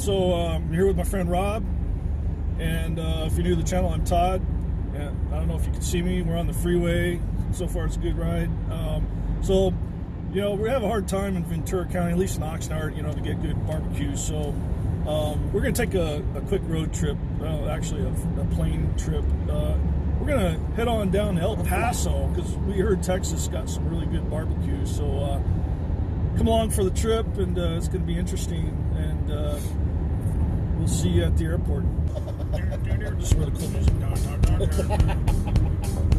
So um, I'm here with my friend Rob, and uh, if you're new to the channel, I'm Todd. And I don't know if you can see me. We're on the freeway. So far, it's a good ride. Um, so, you know, we have a hard time in Ventura County, at least in Oxnard, you know, to get good barbecue. So, um, we're going to take a, a, quick road trip, uh, actually, a, a, plane trip. Uh, we're going to head on down to El Paso because we heard Texas got some really good barbecue. So, uh, come along for the trip, and uh, it's going to be interesting. And uh, we'll see you at the airport. Just cool music.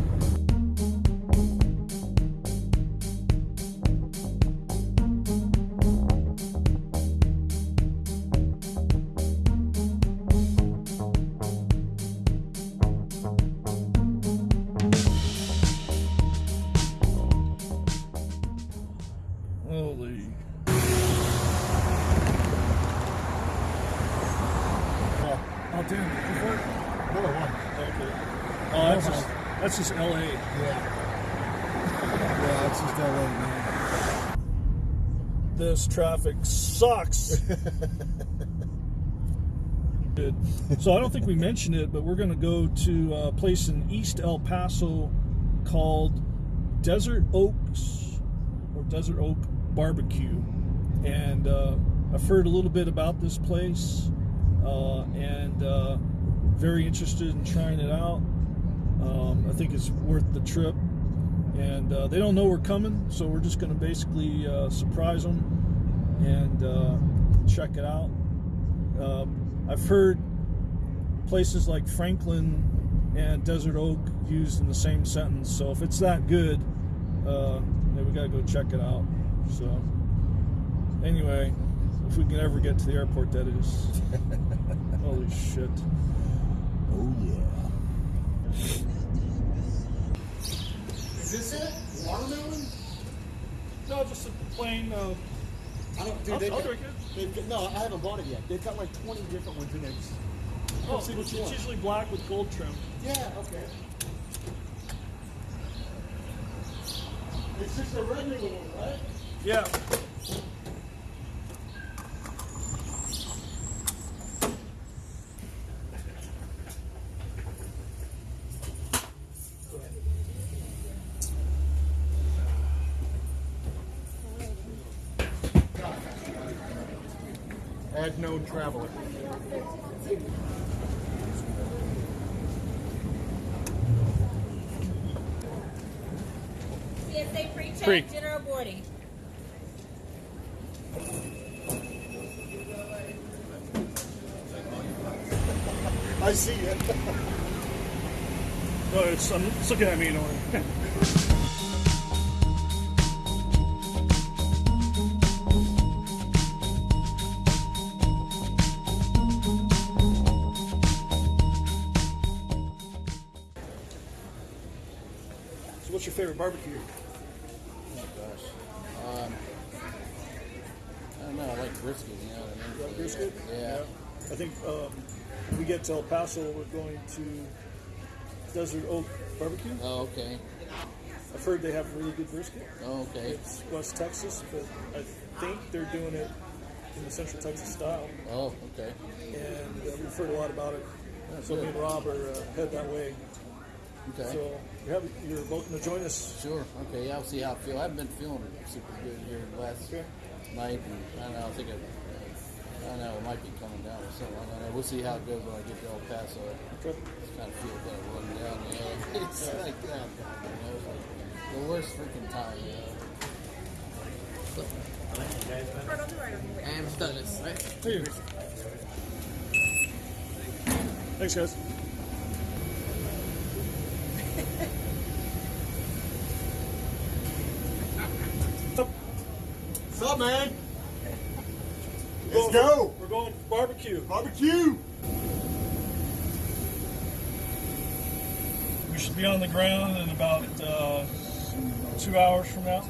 That's just LA. Yeah. Yeah, that's just LA, man. This traffic sucks. So I don't think we mentioned it, but we're going to go to a place in East El Paso called Desert Oaks or Desert Oak Barbecue. And uh, I've heard a little bit about this place uh, and uh, very interested in trying it out. I think it's worth the trip. And uh, they don't know we're coming, so we're just going to basically uh, surprise them and uh, check it out. Um, I've heard places like Franklin and Desert Oak used in the same sentence, so if it's that good, uh, then we got to go check it out. So, anyway, if we can ever get to the airport, that is. Holy shit. Oh, yeah. Is this it? Watermelon? No, just a plain. Uh, I don't. Dude, I'll, they've I'll got, drink it. they've got, no, I haven't bought it yet. They've got like 20 different ones in there. Oh, see it's usually black with gold trim. Yeah. Okay. It's just a regular one, right? Yeah. Traveler. TSA pre-check, Pre. general boarding. I see it. No, it's, um, it's looking at me in a barbecue? Oh gosh. Um, I don't know. I like brisket. You know what I mean? You like brisket? Yeah. I think um, when we get to El Paso, we're going to Desert Oak Barbecue. Oh, okay. I've heard they have really good brisket. Oh, okay. It's West Texas, but I think they're doing it in the Central Texas style. Oh, okay. and uh, we've heard a lot about it. So me and Rob are uh, head that way. Okay. So you have, you're welcome to join us. Sure. Okay. Yeah, I'll see how I feel. I haven't been feeling super good here the last Okay. night, and I don't know. I think I, I don't know. It might be coming down or something. I don't know. We'll see how it goes when I get to El Paso. Okay. Just kind of feel kind of run down. You know, it's like that. You know, it's like the worst freaking time. You know. And we've done this, right? Hey. Thanks, guys. What's up, man? We're Let's going- go. We're going for Barbecue. We should be on the ground in about uh, two hours from now.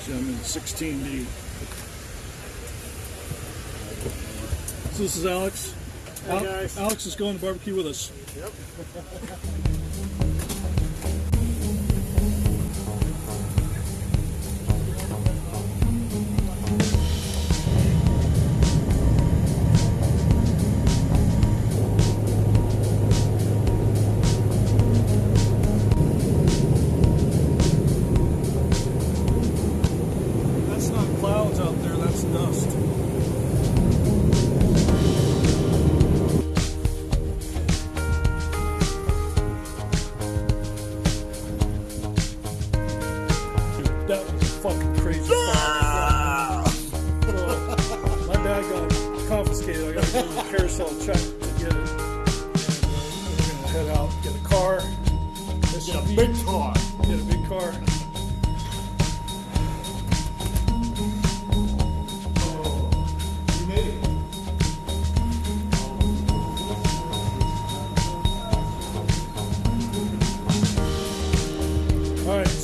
So I'm in 16D. So this is Alex. Al- Alex is going to barbecue with us. That's dust.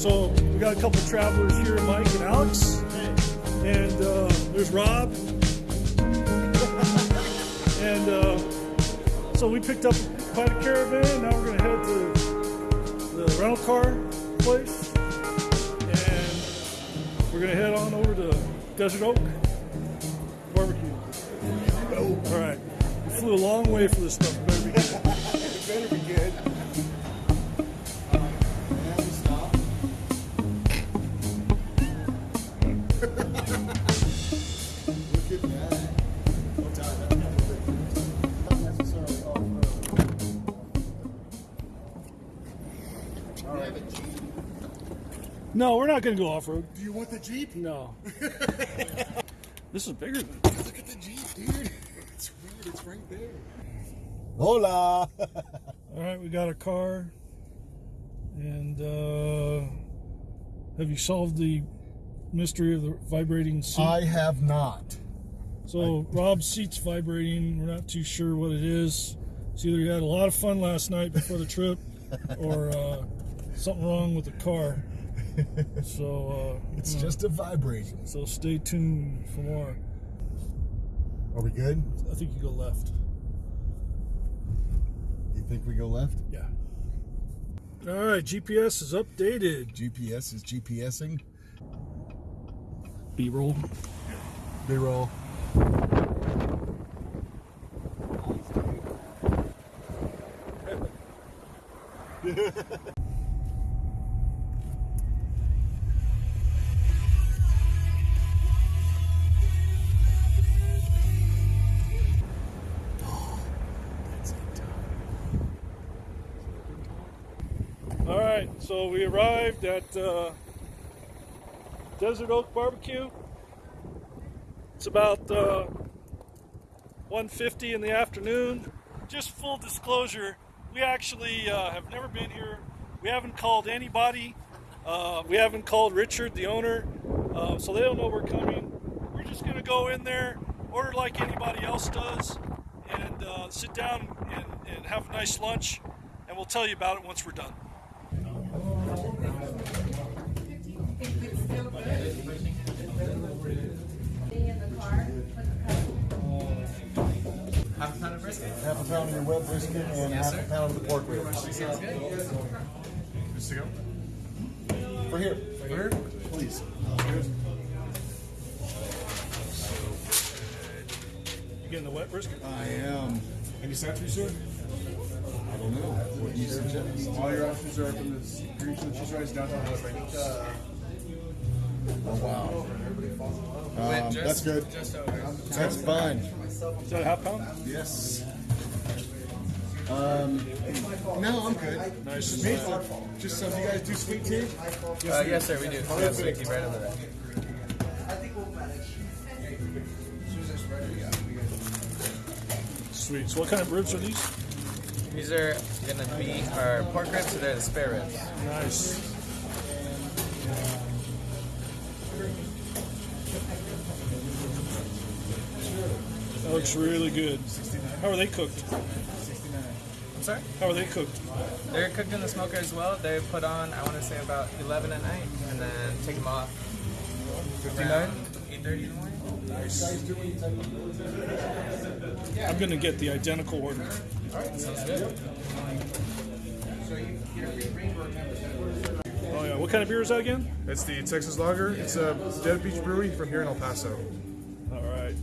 So we got a couple travelers here, Mike and Alex, and uh, there's Rob, and uh, so we picked up quite a caravan. Now we're gonna head to the rental car place, and we're gonna head on over to Desert Oak Barbecue. All right, we flew a long way for this stuff. No, we're not gonna go off road. Do you want the Jeep? No. this is bigger than. Look at the Jeep, dude. It's weird. It's right there. Hola. All right, we got a car. And uh, have you solved the mystery of the vibrating seat? I have not. so Rob's seat's vibrating. We're not too sure what it is. It's either you had a lot of fun last night before the trip, or uh, something wrong with the car. So uh, It's just a vibration. so stay tuned for more. Are we good? I think you go left. You think we go left? Yeah. All right, GPS is updated. GPS is GPSing. B-roll. B roll. so we arrived at uh, Desert Oak Barbecue. It's about uh, 1:50 in the afternoon. Just full disclosure, we actually uh, have never been here. We haven't called anybody. Uh, we haven't called Richard, the owner, uh, so they don't know we're coming. We're just gonna go in there, order like anybody else does, and uh, sit down and, and have a nice lunch. And we'll tell you about it once we're done. Half a pound of brisket. Half a pound of your wet brisket and half a pound of the pork ribs. Sounds good. Just to go. For here. For here? Please. You getting the wet brisket? I am. Any sides, sir? I don't know. What do you suggest? All your options are from this green chili cheese rice downtown West Bank. Um, just- that's good. Just over. That's fine. Is that a half pound? Yes. Um, no, I'm good. Nice. Just, just some. You guys do sweet tea? Uh, yes, sir, we do. We have sweet tea right over there. Sweet. So what kind of ribs are these? These are gonna be our pork ribs, so they're the spare ribs. Nice. Looks really good. How are they cooked? I'm sorry? How are they cooked? They're cooked in the smoker as well. They're put on, I want to say about 11 at night, and then take them off. 59? 8.30 in the morning. Guys doing type of I'm gonna get the identical order. Oh yeah, what kind of beer is that again? It's the Texas Lager. It's a Dead Beach Brewery from here in El Paso. All right.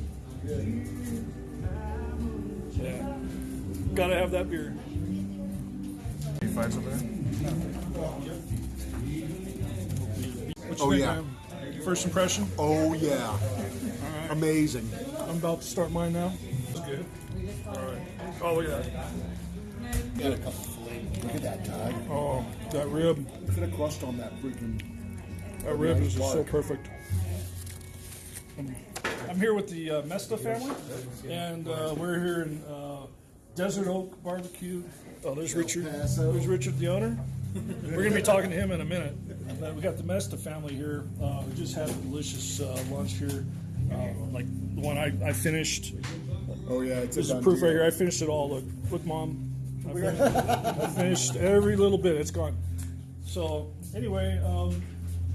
Gotta have that beer. You find something? What's Oh, yeah. name. First impression? Oh yeah, amazing. I'm about to start mine now. That's good. All right. Oh, look at that. Got a couple flavors. Look at that, Todd. Oh, that rib. Look at the crust on that freaking. That rib is just so perfect. I'm here with the uh, Mesta family, and uh, we're here in uh, Desert Oak Barbecue. Oh, there's Richard. There's Richard, the owner. We're going to be talking to him in a minute. Uh, we got the Mesta family here. Uh, we just had a delicious uh, lunch here, uh, like the one I, I finished. Oh yeah, it's This is proof right here. I finished it all. Look, look, mom. I finished, I finished every little bit. It's gone. So anyway, um,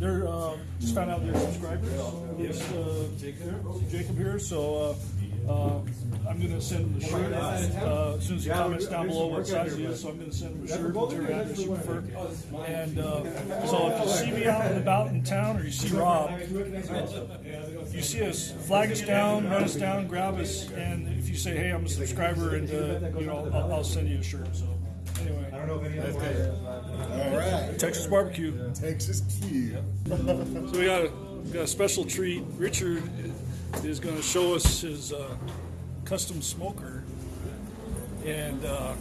they're uh, just found out they're subscribers. Yes, uh, Jacob here. So uh, uh, I'm going to send him the shirt uh, as soon as he comments down below what size he is. So I'm going to send him a shirt to turn out this prefer. And uh, so if you see me out and about in town, or you see Rob, you see us, flag us down, run us down, grab us, and if you say, "Hey, I'm a subscriber," and uh, you know, I'll, I'll send you a shirt. So anyway, I don't know if any other okay. All right, Texas barbecue. Texas Q. So we got a, we got a special treat. Richard is going to show us his uh, custom smoker, and uh,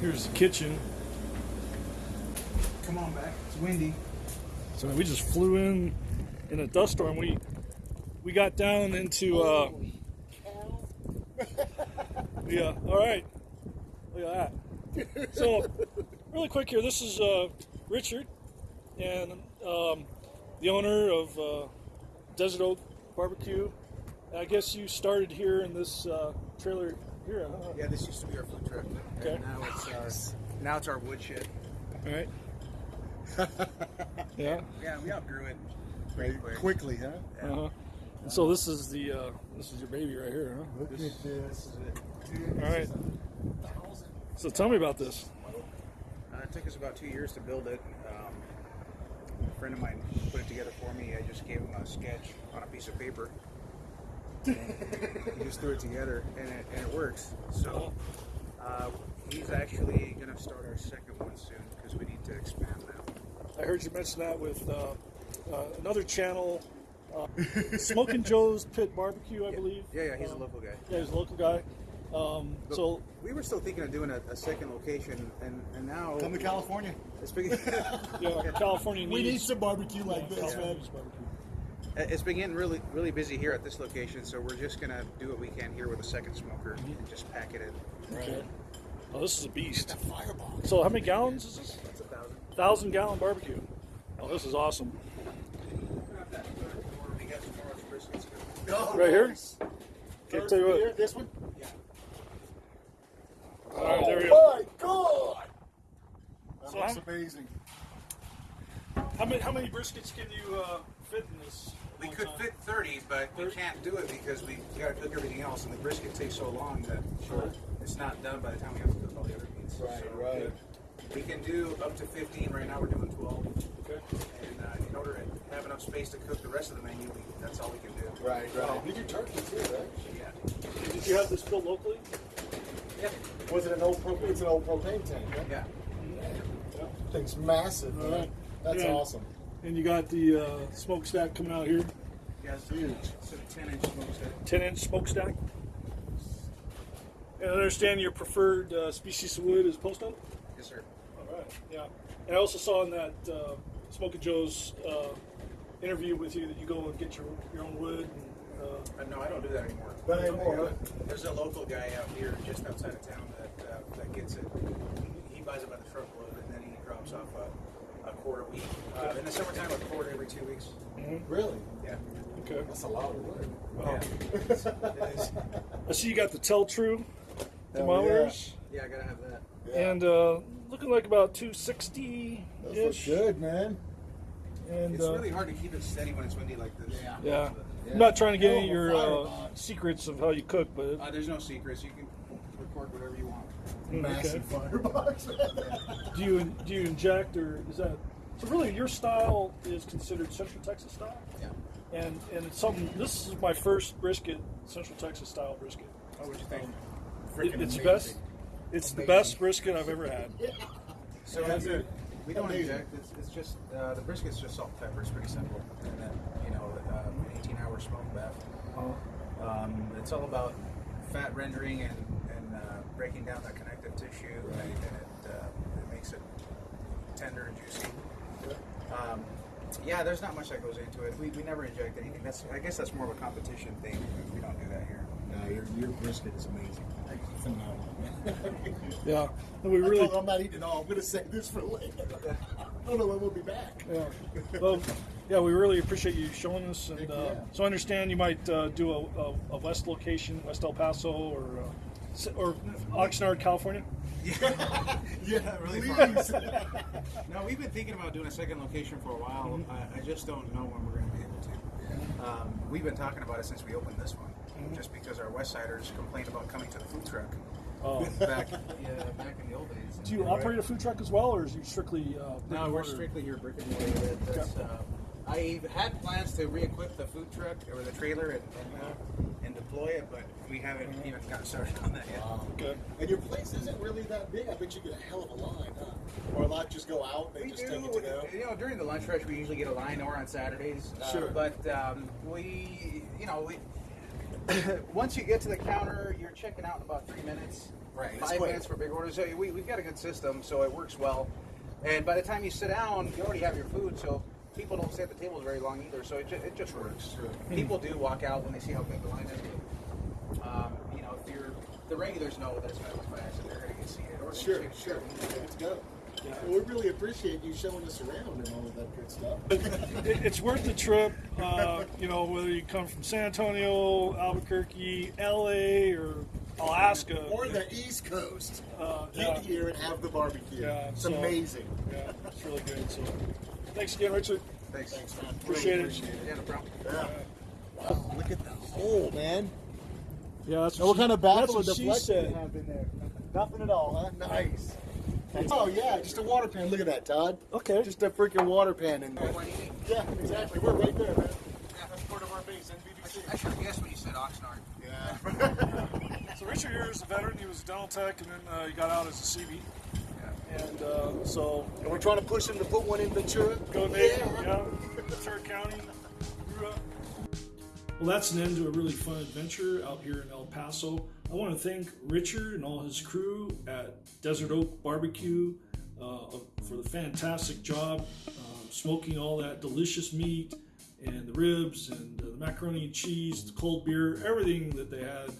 here's the kitchen. Come on back. It's windy. So we just flew in in a dust storm. We we got down into. Uh, yeah. All right. Look at that. So, really quick here. This is uh, Richard, and um, the owner of uh, Desert Oak Barbecue. I guess you started here in this uh, trailer here. Huh? Yeah, this used to be our food truck. Okay. And now it's our now it's our woodshed. All right. yeah. Yeah, we outgrew it pretty quick. Quickly, huh? Uh huh. And so this is the uh, this is your baby right here, huh? Look at this. All right. So tell me about this. Uh, it took us about two years to build it. Um, a friend of mine put it together for me. I just gave him a sketch on a piece of paper. And he just threw it together, and it, and it works. So uh, he's actually going to start our second one soon because we need to expand now. I heard you mention that with uh, uh, another channel, uh, Smoking Joe's Pit Barbecue, I believe. Yeah, yeah, he's a Um, local guy. Yeah, he's a local guy. Um, so we were still thinking of doing a, a second location, and, and now Come to California. it's yeah, California needs. We need some barbecue like this, California man. Needs barbecue. it's been getting really really busy here at this location. So we're just gonna do what we can here with a second smoker and just pack it in. Okay. Oh, this is a beast. Firebox. So how many gallons is this? That's a thousand. Thousand gallon barbecue. Oh, this is awesome. We got some more briskets. Oh, Right here? nice. Okay, tell you what. Here, this one. All right, there we go. Oh my God! That So looks I'm- amazing. How many how many briskets can you uh, fit in this? We could time? fit 30, but we can't do it because we got to cook everything else, and the brisket takes so long that it's not done by the time we have to cook all the other meats. Right, So right. We can do up to 15. Right now, we're doing 12. Okay. And uh, in order to have enough space to cook the rest of the menu, we, that's all we can do. Right, right. You do turkey too, right? Yeah. Did you have this built locally? Yeah. Was it an old propane? It's an old propane tank. Huh? Yeah. Thing's massive. All man. right. That's Yeah. awesome. And you got the uh, smokestack coming out here, Yeah, it's. It's a 10 inch smokestack. 10 inch smokestack. And I understand your preferred uh, species of wood is post oak? Yes, sir. All right, yeah. And I also saw in that uh, Smoking Joe's uh, interview with you that you go and get your, your own wood. And, uh, Uh, no, I don't do that anymore. Not anymore? There's a local guy out here just outside of town that uh, that gets it. He buys it by the truckload and then he drops off a, a quart a week. Uh, in the summertime, a quart every two weeks. Really? Yeah. okay. That's a lot of work. Yeah. It's- I see you got the Tel-Tru Hell thermometers. Yeah, I gotta have that. Yeah. And uh, looking like about 260 Those look ish. good, man. And It's uh, really hard to keep it steady when it's windy like this. yeah, I'm not trying to get Oh, any of your uh, secrets of how you cook, but Uh, there's no secrets. You can record whatever you want. Massive firebox. do you do you inject or is that so? Really, your style is considered Central Texas style, Yeah. and and it's something. This is my first brisket, Central Texas style brisket. What would you think? It- it's best. It's the best brisket I've ever had. So That's we- it. we don't Amazing. inject. It's, it's just uh, the brisket's just salt and pepper. It's pretty simple. And then you know, uh, an 18-hour smoke bath. Um, it's all about fat rendering and, and uh, breaking down that connective tissue, and, and it, uh, it makes it tender and juicy. Um, yeah, there's not much that goes into it. We, we never inject anything. That's I guess that's more of a competition thing. We don't do that here. No, your, your brisket is amazing. Phenomenal. Yeah, and we I really told him I'm not eating all. I'm going to save this for later. I don't know when we'll be back. Yeah. Well, yeah, we really appreciate you showing us. And uh, yeah. so I understand you might uh, do a, a, a west location, West El Paso or uh, Or Oxnard, California. Yeah, yeah, really please. No, we've been thinking about doing a second location for a while. I, I just don't know when we're going to be able to. Um, we've been talking about it since we opened this one, just because our West Siders complained about coming to the food truck Uh, back, yeah, back in the old days. do you operate a food truck as well, or is you strictly? Uh, No, we're strictly here brick and mortar. That- That's, uh, I had plans to re-equip the food truck or the trailer and and, uh, and deploy it, but we haven't even gotten started on that yet. Good. And your place isn't really that big. I bet you get a hell of a line, huh? Or a lot just go out, they We just do. take it to go. You know, during the lunch rush, we usually get a line or on Saturdays. Uh, Sure. But um, we, you know, we. once you get to the counter, you're checking out in about three minutes. Right, Five quick. minutes for big orders. So we, we've got a good system, so it works well. And by the time you sit down, you already have your food, so people don't stay at the tables very long either. So it, ju- it just works. People do walk out when they see how big the line is. Um, you know, if you're the regulars know that it's going to be fast and they're going to get seated. Or Sure, sure. Let's go. Well, we really appreciate you showing us around and all of that good stuff. It, it's worth the trip. Uh, you know, whether you come from San Antonio, Albuquerque, LA, or Alaska. or the East Coast. Uh, Get yeah. here and have the barbecue. Yeah, it's so- amazing. Yeah, it's really good. So, thanks again, Richard. Thanks. Thanks, man. Appreciate Really it. appreciate it. Yeah, no problem. Yeah. Wow, look at the hole, man. Yeah, that's Now, what kind of baffle that's what she deflection said. have in there? Nothing at all, huh? Nice. Oh yeah, just a water pan. Look at that, Todd. Okay. Just a freaking water pan in there. What do you need? Yeah, exactly. We're right there, man. Yeah, That's part of our base, NBVC. I should have guessed when you said Oxnard. Yeah. So Richard here is a veteran. He was a dental tech, and then uh, he got out as a Seabee. And uh, so and we're trying to push him to put one in Ventura. go Nate, yeah, Ventura County. Well, that's an end to a really fun adventure out here in El Paso. I want to thank Richard and all his crew at Desert Oak Barbecue uh, for the fantastic job um, smoking all that delicious meat and the ribs and uh, the macaroni and cheese, the cold beer, everything that they had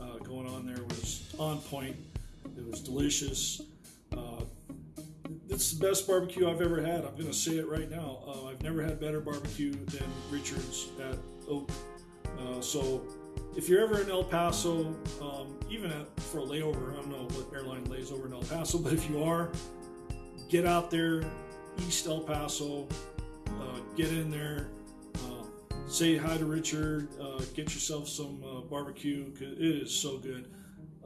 uh, going on there was on point. It was delicious. It's the best barbecue I've ever had. I'm going to say it right now. Uh, I've never had better barbecue than Richard's at Oak. Uh, so if you're ever in El Paso, um, even at, for a layover, I don't know what airline lays over in El Paso, but if you are, get out there, East El Paso, uh, get in there, uh, say hi to Richard, uh, get yourself some uh, barbecue 'cause it is so good.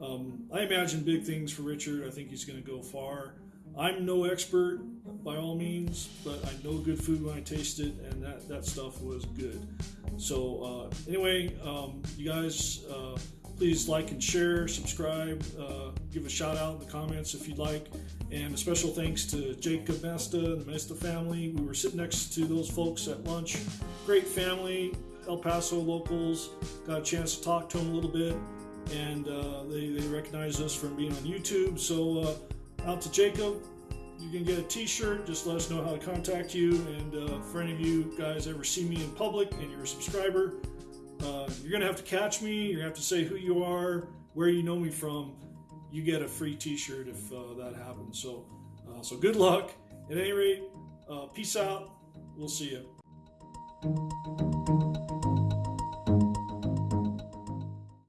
Um, I imagine big things for Richard. I think he's going to go far. I'm no expert by all means, but I know good food when I taste it, and that, that stuff was good. So, uh, anyway, um, you guys, uh, please like and share, subscribe, uh, give a shout out in the comments if you'd like. And a special thanks to Jacob Mesta and the Mesta family. We were sitting next to those folks at lunch. Great family, El Paso locals. Got a chance to talk to them a little bit and uh, they, they recognize us from being on YouTube. So, uh, out to Jacob, you can get a T-shirt. Just let us know how to contact you. And uh, for any of you guys ever see me in public and you're a subscriber, uh, you're gonna have to catch me. You're gonna have to say who you are, where you know me from. You get a free T-shirt if uh, that happens. So, uh, so good luck. At any rate, uh, peace out. We'll see you.